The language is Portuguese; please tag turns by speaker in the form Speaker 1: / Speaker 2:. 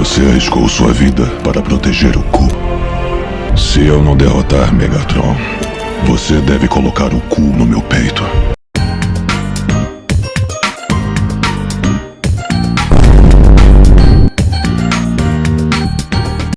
Speaker 1: Você arriscou sua vida para proteger o Ku. Se eu não derrotar Megatron, você deve colocar o Ku no meu peito.